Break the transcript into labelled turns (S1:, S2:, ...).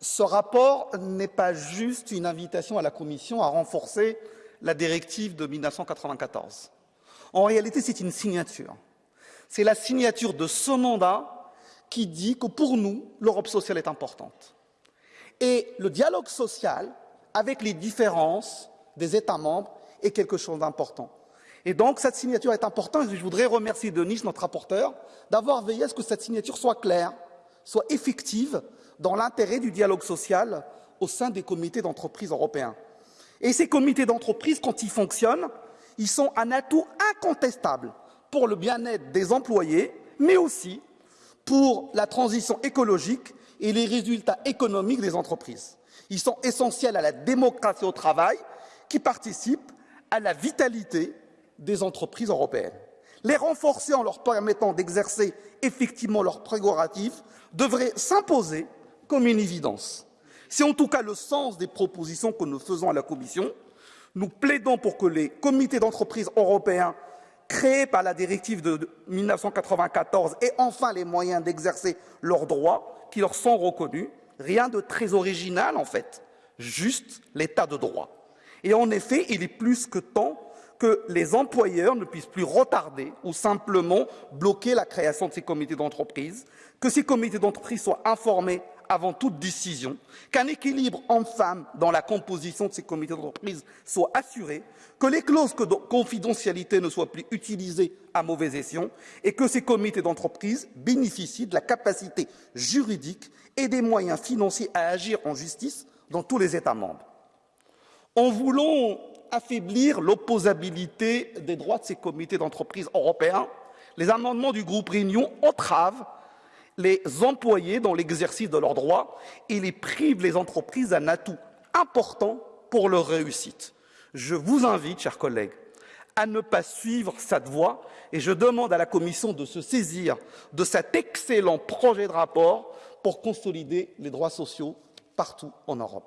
S1: ce rapport n'est pas juste une invitation à la Commission à renforcer la directive de 1994. En réalité, c'est une signature. C'est la signature de ce mandat qui dit que pour nous, l'Europe sociale est importante. Et le dialogue social avec les différences des États membres est quelque chose d'important. Et donc, cette signature est importante. Je voudrais remercier Denis, notre rapporteur, d'avoir veillé à ce que cette signature soit claire, soit effective dans l'intérêt du dialogue social au sein des comités d'entreprise européens. Et ces comités d'entreprise, quand ils fonctionnent, ils sont un atout incontestable pour le bien-être des employés, mais aussi pour la transition écologique et les résultats économiques des entreprises. Ils sont essentiels à la démocratie au travail qui participe à la vitalité des entreprises européennes. Les renforcer en leur permettant d'exercer effectivement leurs prérogatives devrait s'imposer comme une évidence. C'est en tout cas le sens des propositions que nous faisons à la Commission. Nous plaidons pour que les comités d'entreprise européens créés par la directive de 1994 aient enfin les moyens d'exercer leurs droits qui leur sont reconnus. Rien de très original en fait, juste l'état de droit. Et en effet, il est plus que temps que les employeurs ne puissent plus retarder ou simplement bloquer la création de ces comités d'entreprise, que ces comités d'entreprise soient informés avant toute décision, qu'un équilibre homme-femme dans la composition de ces comités d'entreprise soit assuré, que les clauses de confidentialité ne soient plus utilisées à mauvais escient et que ces comités d'entreprise bénéficient de la capacité juridique et des moyens financiers à agir en justice dans tous les États membres. En voulant affaiblir l'opposabilité des droits de ces comités d'entreprise européens, les amendements du groupe Réunion entravent les employés dans l'exercice de leurs droits et les privent les entreprises d'un atout important pour leur réussite. Je vous invite, chers collègues, à ne pas suivre cette voie et je demande à la Commission de se saisir de cet excellent projet de rapport pour consolider les droits sociaux partout en Europe.